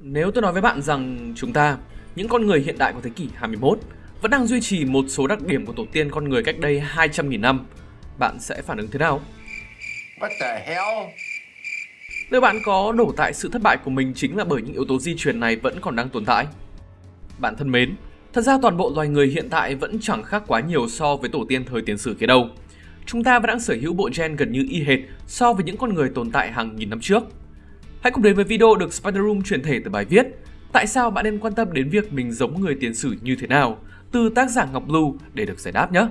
Nếu tôi nói với bạn rằng chúng ta, những con người hiện đại của thế kỷ 21, vẫn đang duy trì một số đặc điểm của tổ tiên con người cách đây 200.000 năm, bạn sẽ phản ứng thế nào? What the hell? Liệu bạn có đổ tại sự thất bại của mình chính là bởi những yếu tố di truyền này vẫn còn đang tồn tại? Bạn thân mến, thật ra toàn bộ loài người hiện tại vẫn chẳng khác quá nhiều so với tổ tiên thời tiền sử kia đâu. Chúng ta vẫn đang sở hữu bộ gen gần như y hệt so với những con người tồn tại hàng nghìn năm trước. Hãy cùng đến với video được Spider Room chuyển thể từ bài viết Tại sao bạn nên quan tâm đến việc mình giống người tiền sử như thế nào từ tác giả Ngọc Lưu để được giải đáp nhé.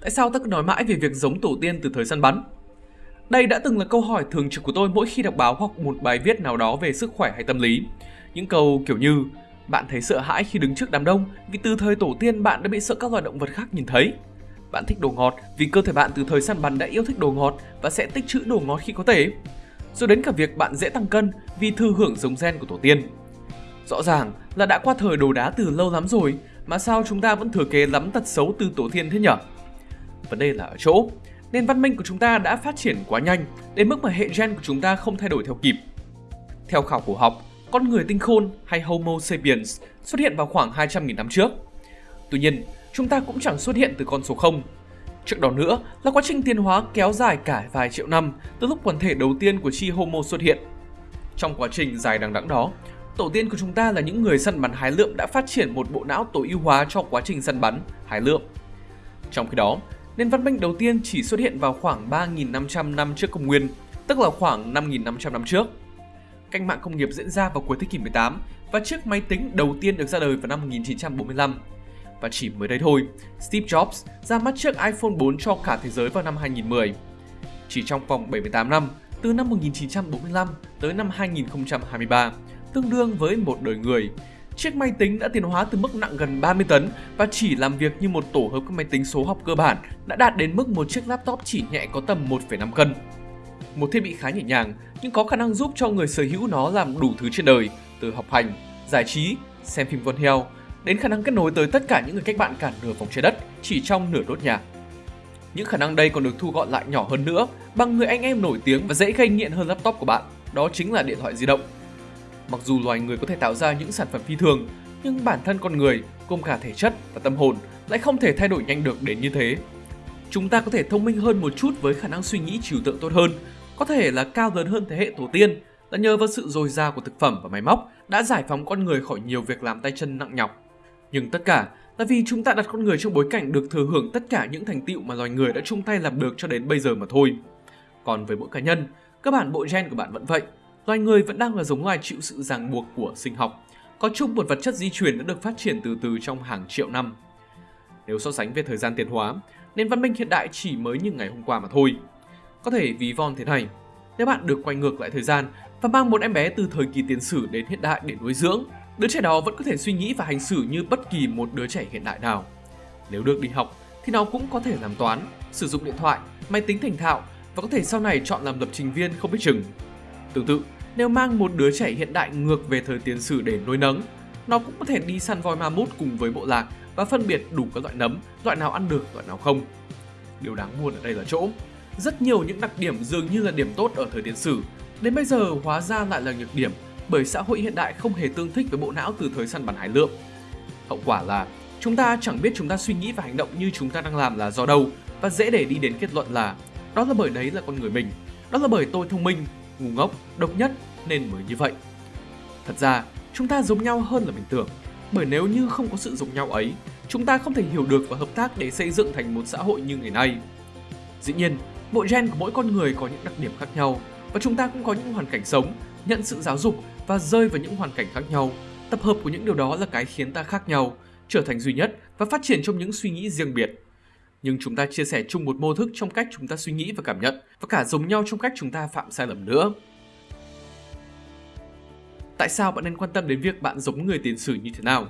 Tại sao ta cứ nói mãi về việc giống tổ tiên từ thời săn bắn? Đây đã từng là câu hỏi thường trực của tôi mỗi khi đọc báo hoặc một bài viết nào đó về sức khỏe hay tâm lý. Những câu kiểu như bạn thấy sợ hãi khi đứng trước đám đông vì từ thời tổ tiên bạn đã bị sợ các loài động vật khác nhìn thấy. Bạn thích đồ ngọt vì cơ thể bạn từ thời săn bắn đã yêu thích đồ ngọt và sẽ tích trữ đồ ngọt khi có thể. Rồi đến cả việc bạn dễ tăng cân vì thư hưởng giống gen của tổ tiên. Rõ ràng là đã qua thời đồ đá từ lâu lắm rồi, mà sao chúng ta vẫn thừa kế lắm tật xấu từ tổ tiên thế nhở? Vấn đề là ở chỗ, nền văn minh của chúng ta đã phát triển quá nhanh đến mức mà hệ gen của chúng ta không thay đổi theo kịp. Theo khảo cổ học, con người tinh khôn hay Homo sapiens xuất hiện vào khoảng 200.000 năm trước. Tuy nhiên, chúng ta cũng chẳng xuất hiện từ con số 0. Trước đó nữa là quá trình tiến hóa kéo dài cả vài triệu năm từ lúc quần thể đầu tiên của chi Homo xuất hiện. Trong quá trình dài đằng đẵng đó, tổ tiên của chúng ta là những người săn bắn hái lượm đã phát triển một bộ não tối ưu hóa cho quá trình săn bắn, hái lượm. Trong khi đó, nền văn minh đầu tiên chỉ xuất hiện vào khoảng 3.500 năm trước công nguyên, tức là khoảng 5.500 năm trước. Cách mạng công nghiệp diễn ra vào cuối thế kỷ 18 và chiếc máy tính đầu tiên được ra đời vào năm 1945. Và chỉ mới đây thôi, Steve Jobs ra mắt chiếc iPhone 4 cho cả thế giới vào năm 2010. Chỉ trong vòng 78 năm, từ năm 1945 tới năm 2023, tương đương với một đời người, chiếc máy tính đã tiến hóa từ mức nặng gần 30 tấn và chỉ làm việc như một tổ hợp các máy tính số học cơ bản đã đạt đến mức một chiếc laptop chỉ nhẹ có tầm 1,5 cân. Một thiết bị khá nhẹ nhàng nhưng có khả năng giúp cho người sở hữu nó làm đủ thứ trên đời, từ học hành, giải trí, xem phim con heo, đến khả năng kết nối tới tất cả những người cách bạn cả nửa vòng trái đất chỉ trong nửa đốt nhà. Những khả năng đây còn được thu gọn lại nhỏ hơn nữa bằng người anh em nổi tiếng và dễ gây nghiện hơn laptop của bạn, đó chính là điện thoại di động. Mặc dù loài người có thể tạo ra những sản phẩm phi thường, nhưng bản thân con người, gồm cả thể chất và tâm hồn, lại không thể thay đổi nhanh được đến như thế. Chúng ta có thể thông minh hơn một chút với khả năng suy nghĩ trừu tượng tốt hơn, có thể là cao lớn hơn thế hệ tổ tiên, là nhờ vào sự dồi dào của thực phẩm và máy móc đã giải phóng con người khỏi nhiều việc làm tay chân nặng nhọc. Nhưng tất cả là vì chúng ta đặt con người trong bối cảnh được thừa hưởng tất cả những thành tựu mà loài người đã chung tay làm được cho đến bây giờ mà thôi. Còn với mỗi cá nhân, các bản bộ gen của bạn vẫn vậy. Loài người vẫn đang là giống loài chịu sự ràng buộc của sinh học, có chung một vật chất di truyền đã được phát triển từ từ trong hàng triệu năm. Nếu so sánh về thời gian tiến hóa, nền văn minh hiện đại chỉ mới như ngày hôm qua mà thôi. Có thể ví von thế này, nếu bạn được quay ngược lại thời gian và mang một em bé từ thời kỳ tiền sử đến hiện đại để nuôi dưỡng, đứa trẻ đó vẫn có thể suy nghĩ và hành xử như bất kỳ một đứa trẻ hiện đại nào. Nếu được đi học thì nó cũng có thể làm toán, sử dụng điện thoại, máy tính thành thạo và có thể sau này chọn làm lập trình viên không biết chừng. Tương tự, nếu mang một đứa trẻ hiện đại ngược về thời tiền sử để nuôi nấng, nó cũng có thể đi săn voi ma mút cùng với bộ lạc và phân biệt đủ các loại nấm, loại nào ăn được, loại nào không. Điều đáng buồn ở đây là chỗ, rất nhiều những đặc điểm dường như là điểm tốt ở thời tiền sử, đến bây giờ hóa ra lại là nhược điểm bởi xã hội hiện đại không hề tương thích với bộ não từ thời săn bắn hải lượng. Hậu quả là chúng ta chẳng biết chúng ta suy nghĩ và hành động như chúng ta đang làm là do đâu và dễ để đi đến kết luận là đó là bởi đấy là con người mình, đó là bởi tôi thông minh, ngu ngốc, độc nhất nên mới như vậy. Thật ra, chúng ta giống nhau hơn là mình tưởng, bởi nếu như không có sự giống nhau ấy, chúng ta không thể hiểu được và hợp tác để xây dựng thành một xã hội như ngày nay. Dĩ nhiên, bộ gen của mỗi con người có những đặc điểm khác nhau và chúng ta cũng có những hoàn cảnh sống, nhận sự giáo dục và rơi vào những hoàn cảnh khác nhau. Tập hợp của những điều đó là cái khiến ta khác nhau, trở thành duy nhất và phát triển trong những suy nghĩ riêng biệt. Nhưng chúng ta chia sẻ chung một mô thức trong cách chúng ta suy nghĩ và cảm nhận và cả giống nhau trong cách chúng ta phạm sai lầm nữa. Tại sao bạn nên quan tâm đến việc bạn giống người tiền sử như thế nào?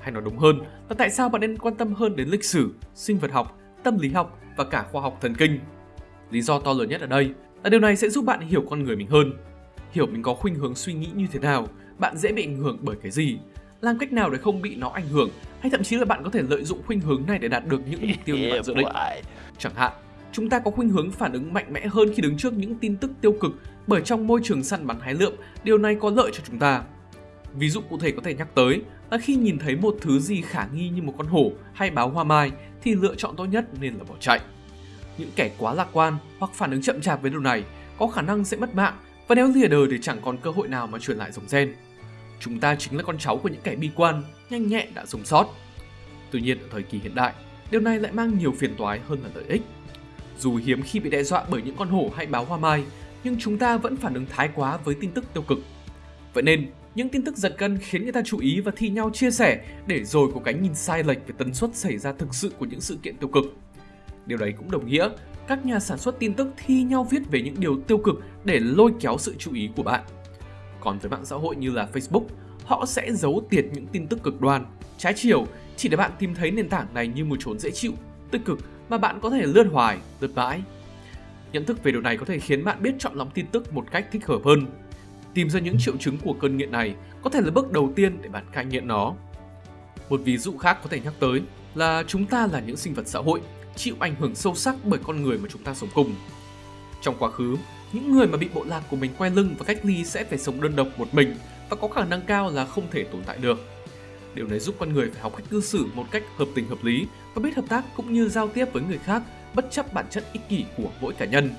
Hay nói đúng hơn là tại sao bạn nên quan tâm hơn đến lịch sử, sinh vật học, tâm lý học và cả khoa học thần kinh? Lý do to lớn nhất ở đây là điều này sẽ giúp bạn hiểu con người mình hơn, hiểu mình có khuynh hướng suy nghĩ như thế nào, bạn dễ bị ảnh hưởng bởi cái gì, làm cách nào để không bị nó ảnh hưởng hay thậm chí là bạn có thể lợi dụng khuynh hướng này để đạt được những mục tiêu như bạn dự định. Chẳng hạn, chúng ta có khuynh hướng phản ứng mạnh mẽ hơn khi đứng trước những tin tức tiêu cực bởi trong môi trường săn bắn hái lượm, điều này có lợi cho chúng ta. Ví dụ cụ thể có thể nhắc tới là khi nhìn thấy một thứ gì khả nghi như một con hổ hay báo hoa mai thì lựa chọn tốt nhất nên là bỏ chạy. Những kẻ quá lạc quan hoặc phản ứng chậm chạp với điều này có khả năng sẽ mất mạng và nếu lìa đời thì chẳng còn cơ hội nào mà truyền lại dòng gen. Chúng ta chính là con cháu của những kẻ bi quan, nhanh nhẹn đã sống sót. Tuy nhiên ở thời kỳ hiện đại, điều này lại mang nhiều phiền toái hơn là lợi ích. Dù hiếm khi bị đe dọa bởi những con hổ hay báo hoa mai, nhưng chúng ta vẫn phản ứng thái quá với tin tức tiêu cực. Vậy nên, những tin tức giật gân khiến người ta chú ý và thi nhau chia sẻ để rồi có cái nhìn sai lệch về tần suất xảy ra thực sự của những sự kiện tiêu cực. Điều đấy cũng đồng nghĩa các nhà sản xuất tin tức thi nhau viết về những điều tiêu cực để lôi kéo sự chú ý của bạn. Còn với mạng xã hội như là Facebook, họ sẽ giấu tiệt những tin tức cực đoan, trái chiều chỉ để bạn tìm thấy nền tảng này như một chốn dễ chịu, tích cực mà bạn có thể lướt hoài, lướt mãi. Nhận thức về điều này có thể khiến bạn biết chọn lọc tin tức một cách thích hợp hơn. Tìm ra những triệu chứng của cơn nghiện này có thể là bước đầu tiên để bạn cai nghiện nó. Một ví dụ khác có thể nhắc tới là chúng ta là những sinh vật xã hội, chịu ảnh hưởng sâu sắc bởi con người mà chúng ta sống cùng. Trong quá khứ, những người mà bị bộ lạc của mình quay lưng và cách ly sẽ phải sống đơn độc một mình và có khả năng cao là không thể tồn tại được. Điều này giúp con người phải học cách cư xử một cách hợp tình hợp lý và biết hợp tác cũng như giao tiếp với người khác bất chấp bản chất ích kỷ của mỗi cá nhân.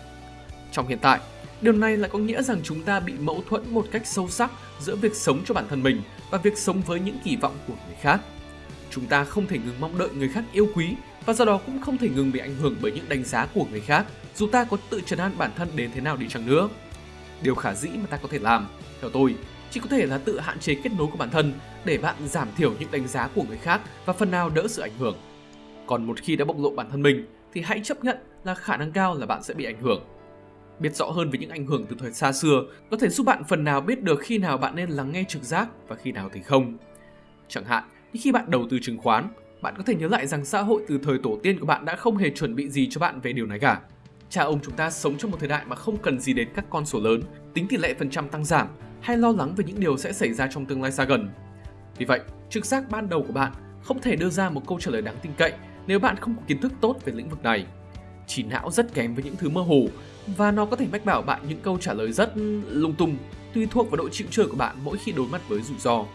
Trong hiện tại, điều này lại có nghĩa rằng chúng ta bị mâu thuẫn một cách sâu sắc giữa việc sống cho bản thân mình và việc sống với những kỳ vọng của người khác. Chúng ta không thể ngừng mong đợi người khác yêu quý và do đó cũng không thể ngừng bị ảnh hưởng bởi những đánh giá của người khác dù ta có tự trấn an bản thân đến thế nào đi chăng nữa. Điều khả dĩ mà ta có thể làm, theo tôi, chỉ có thể là tự hạn chế kết nối của bản thân để bạn giảm thiểu những đánh giá của người khác và phần nào đỡ sự ảnh hưởng. Còn một khi đã bộc lộ bản thân mình thì hãy chấp nhận là khả năng cao là bạn sẽ bị ảnh hưởng. Biết rõ hơn về những ảnh hưởng từ thời xa xưa có thể giúp bạn phần nào biết được khi nào bạn nên lắng nghe trực giác và khi nào thì không. Chẳng hạn, khi bạn đầu tư chứng khoán, bạn có thể nhớ lại rằng xã hội từ thời tổ tiên của bạn đã không hề chuẩn bị gì cho bạn về điều này cả. Cha ông chúng ta sống trong một thời đại mà không cần gì đến các con số lớn, tính tỷ lệ phần trăm tăng giảm hay lo lắng về những điều sẽ xảy ra trong tương lai xa gần. Vì vậy, trực giác ban đầu của bạn không thể đưa ra một câu trả lời đáng tin cậy nếu bạn không có kiến thức tốt về lĩnh vực này. Chỉ não rất kém với những thứ mơ hồ và nó có thể mách bảo bạn những câu trả lời rất lung tung tùy thuộc vào độ chịu chơi của bạn mỗi khi đối mặt với rủi ro.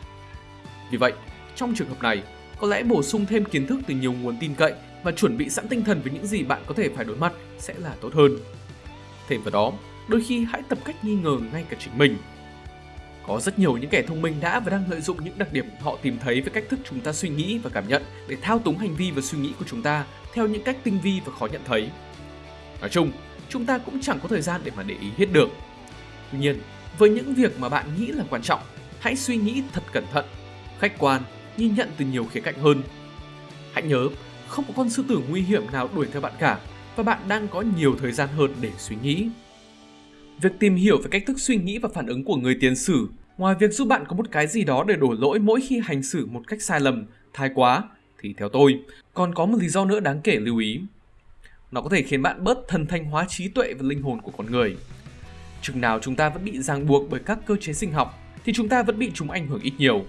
Vì vậy, trong trường hợp này, có lẽ bổ sung thêm kiến thức từ nhiều nguồn tin cậy và chuẩn bị sẵn tinh thần với những gì bạn có thể phải đối mặt sẽ là tốt hơn. Thêm vào đó, đôi khi hãy tập cách nghi ngờ ngay cả chính mình. Có rất nhiều những kẻ thông minh đã và đang lợi dụng những đặc điểm họ tìm thấy với cách thức chúng ta suy nghĩ và cảm nhận để thao túng hành vi và suy nghĩ của chúng ta theo những cách tinh vi và khó nhận thấy. Nói chung, chúng ta cũng chẳng có thời gian để mà để ý hết được. Tuy nhiên, với những việc mà bạn nghĩ là quan trọng, hãy suy nghĩ thật cẩn thận, khách quan nhìn nhận từ nhiều khía cạnh hơn. Hãy nhớ, không có con sư tử nguy hiểm nào đuổi theo bạn cả và bạn đang có nhiều thời gian hơn để suy nghĩ. Việc tìm hiểu về cách thức suy nghĩ và phản ứng của người tiền sử, ngoài việc giúp bạn có một cái gì đó để đổ lỗi mỗi khi hành xử một cách sai lầm, thái quá, thì theo tôi, còn có một lý do nữa đáng kể lưu ý. Nó có thể khiến bạn bớt thần thanh hóa trí tuệ và linh hồn của con người. Chừng nào chúng ta vẫn bị ràng buộc bởi các cơ chế sinh học, thì chúng ta vẫn bị chúng ảnh hưởng ít nhiều.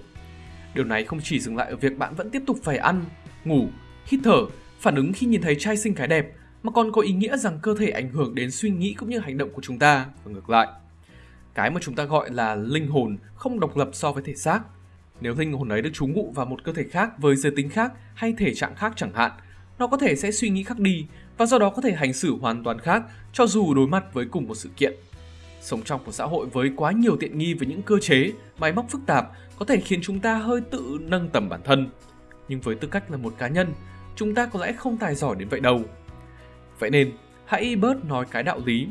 Điều này không chỉ dừng lại ở việc bạn vẫn tiếp tục phải ăn, ngủ, hít thở, phản ứng khi nhìn thấy trai sinh cái đẹp, mà còn có ý nghĩa rằng cơ thể ảnh hưởng đến suy nghĩ cũng như hành động của chúng ta và ngược lại. Cái mà chúng ta gọi là linh hồn không độc lập so với thể xác. Nếu linh hồn ấy được trú ngụ vào một cơ thể khác với giới tính khác hay thể trạng khác chẳng hạn, nó có thể sẽ suy nghĩ khác đi và do đó có thể hành xử hoàn toàn khác cho dù đối mặt với cùng một sự kiện. Sống trong một xã hội với quá nhiều tiện nghi với những cơ chế, máy móc phức tạp có thể khiến chúng ta hơi tự nâng tầm bản thân. Nhưng với tư cách là một cá nhân, chúng ta có lẽ không tài giỏi đến vậy đâu. Vậy nên, hãy bớt nói cái đạo lý.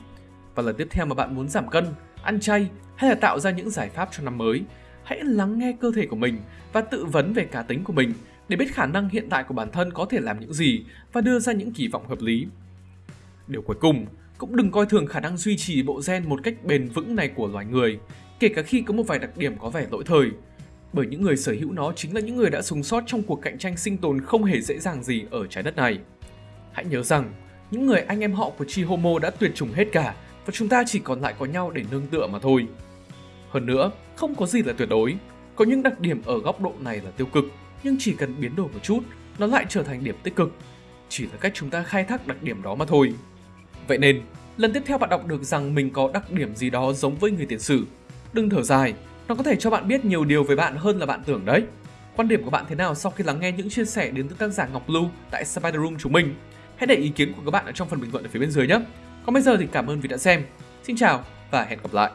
Và lần tiếp theo mà bạn muốn giảm cân, ăn chay hay là tạo ra những giải pháp cho năm mới, hãy lắng nghe cơ thể của mình và tự vấn về cá tính của mình để biết khả năng hiện tại của bản thân có thể làm những gì và đưa ra những kỳ vọng hợp lý. Điều cuối cùng, cũng đừng coi thường khả năng duy trì bộ gen một cách bền vững này của loài người, kể cả khi có một vài đặc điểm có vẻ lỗi thời bởi những người sở hữu nó chính là những người đã sống sót trong cuộc cạnh tranh sinh tồn không hề dễ dàng gì ở trái đất này. Hãy nhớ rằng, những người anh em họ của Chi Homo đã tuyệt chủng hết cả và chúng ta chỉ còn lại có nhau để nương tựa mà thôi. Hơn nữa, không có gì là tuyệt đối. Có những đặc điểm ở góc độ này là tiêu cực, nhưng chỉ cần biến đổi một chút, nó lại trở thành điểm tích cực. Chỉ là cách chúng ta khai thác đặc điểm đó mà thôi. Vậy nên, lần tiếp theo bạn đọc được rằng mình có đặc điểm gì đó giống với người tiền sử. Đừng thở dài, nó có thể cho bạn biết nhiều điều về bạn hơn là bạn tưởng đấy. Quan điểm của bạn thế nào sau khi lắng nghe những chia sẻ đến từ tác giả Ngọc Lưu tại Spider Room chúng mình? Hãy để ý kiến của các bạn ở trong phần bình luận ở phía bên dưới nhé. Còn bây giờ thì cảm ơn vì đã xem. Xin chào và hẹn gặp lại.